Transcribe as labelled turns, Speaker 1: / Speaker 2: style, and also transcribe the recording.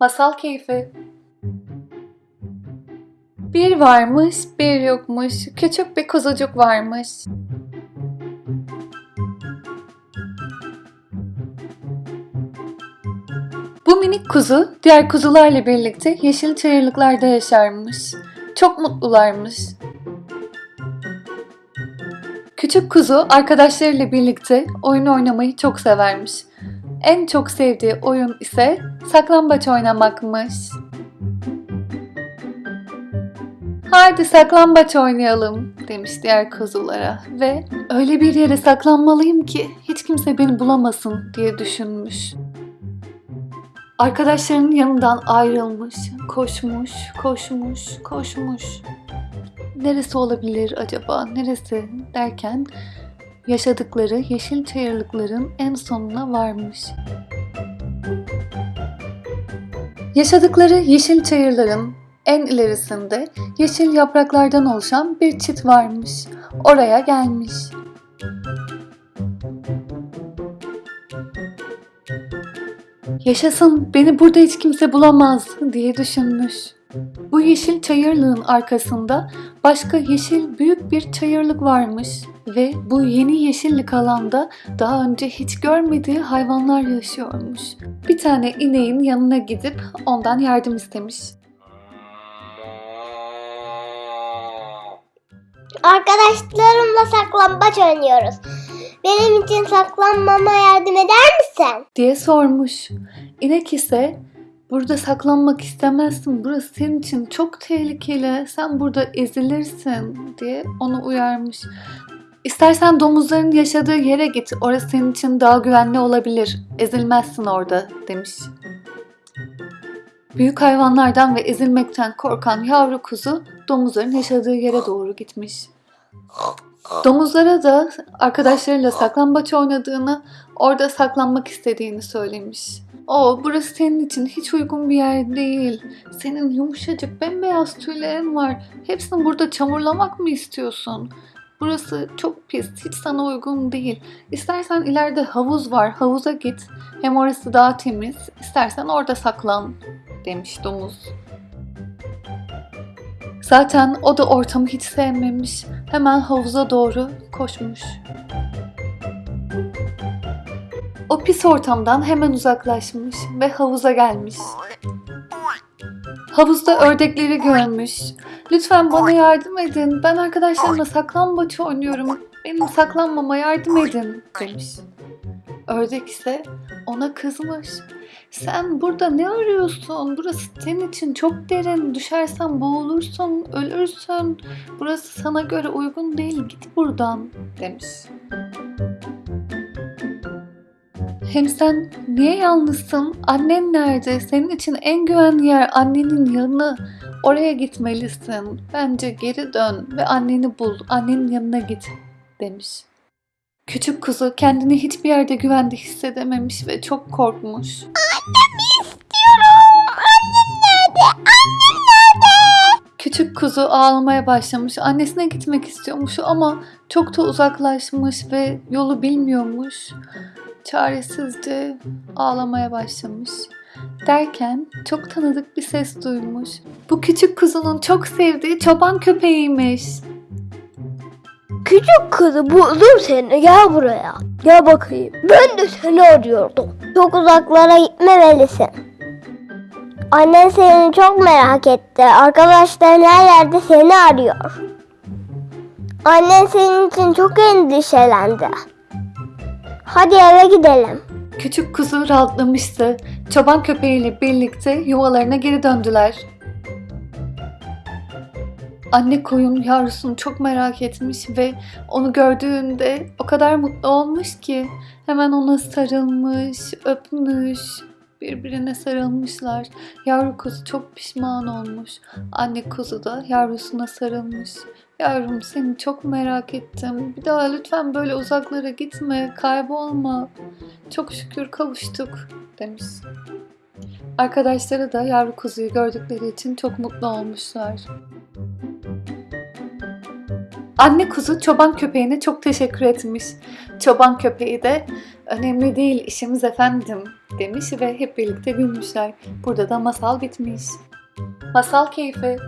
Speaker 1: Masal keyfi. Bir varmış, bir yokmuş. Küçük bir kuzucuk varmış. Bu minik kuzu diğer kuzularla birlikte yeşil çayırlıklarda yaşarmış. Çok mutlularmış. Küçük kuzu arkadaşlarıyla birlikte oyun oynamayı çok severmiş. En çok sevdiği oyun ise saklambaç oynamakmış. Haydi saklambaç oynayalım demiş diğer kuzulara ve öyle bir yere saklanmalıyım ki hiç kimse beni bulamasın diye düşünmüş. Arkadaşlarının yanından ayrılmış, koşmuş, koşmuş, koşmuş. Neresi olabilir acaba, neresi derken yaşadıkları yeşil çayırlıkların en sonuna varmış. Yaşadıkları yeşil çayırların en ilerisinde yeşil yapraklardan oluşan bir çit varmış. Oraya gelmiş. Yaşasın beni burada hiç kimse bulamaz diye düşünmüş. Bu yeşil çayırlığın arkasında başka yeşil büyük bir çayırlık varmış ve bu yeni yeşillik alanda daha önce hiç görmediği hayvanlar yaşıyormuş. Bir tane ineğin yanına gidip ondan yardım istemiş.
Speaker 2: Arkadaşlarımla saklambaç oynuyoruz. Benim için saklanmama yardım eder misin?
Speaker 1: diye sormuş. İnek ise burada saklanmak istemezsin. Burası senin için çok tehlikeli. Sen burada ezilirsin diye onu uyarmış. İstersen domuzların yaşadığı yere git. Orası senin için daha güvenli olabilir. Ezilmezsin orada demiş. Büyük hayvanlardan ve ezilmekten korkan yavru kuzu domuzların yaşadığı yere doğru gitmiş. Domuzlara da arkadaşlarıyla saklambaç oynadığını, orada saklanmak istediğini söylemiş. O, burası senin için hiç uygun bir yer değil. Senin yumuşacık bembeyaz tüylerin var. Hepsini burada çamurlamak mı istiyorsun? Burası çok pis, hiç sana uygun değil. İstersen ileride havuz var, havuza git. Hem orası daha temiz. İstersen orada saklan, demiş domuz. Zaten o da ortamı hiç sevmemiş. Hemen havuza doğru koşmuş. O pis ortamdan hemen uzaklaşmış ve havuza gelmiş. Havuzda ördekleri görmüş. Lütfen bana yardım edin. Ben arkadaşlarımla saklambaç oynuyorum. Benim saklanmama yardım edin demiş. Ördek ise ona kızmış. Sen burada ne arıyorsun? Burası senin için çok derin. Düşersen boğulursun, ölürsün. Burası sana göre uygun değil. Git buradan demiş. Hem sen niye yalnızsın? Annen nerede? Senin için en güvenli yer annenin yanı. Oraya gitmelisin. Bence geri dön ve anneni bul. Annenin yanına git demiş. Küçük kuzu kendini hiçbir yerde güvende hissedememiş ve çok korkmuş. Küçük kuzu ağlamaya başlamış. Annesine gitmek istiyormuş ama çok da uzaklaşmış ve yolu bilmiyormuş. Çaresizce ağlamaya başlamış. Derken çok tanıdık bir ses duymuş. Bu küçük kuzunun çok sevdiği çoban köpeğiymiş.
Speaker 2: Küçük kızı buldum seni gel buraya. Gel bakayım. Ben de seni arıyordum. Çok uzaklara gitmemelisin. Annen seni çok merak etti. Arkadaşların her yerde seni arıyor. Annen senin için çok endişelendi. Hadi eve gidelim.
Speaker 1: Küçük kuzu rahatlamıştı. Çoban köpeğiyle birlikte yuvalarına geri döndüler. Anne koyun yavrusunu çok merak etmiş ve onu gördüğünde o kadar mutlu olmuş ki hemen ona sarılmış, öpmüş, birbirine sarılmışlar. Yavru kuzu çok pişman olmuş. Anne kuzu da yavrusuna sarılmış. Yavrum seni çok merak ettim. Bir daha lütfen böyle uzaklara gitme, kaybolma. Çok şükür kavuştuk demiş. Arkadaşları da yavru kuzuyu gördükleri için çok mutlu olmuşlar. Anne kuzu çoban köpeğine çok teşekkür etmiş. Çoban köpeği de önemli değil işimiz efendim demiş ve hep birlikte gülmüşler. Burada da masal bitmiş. Masal keyfi.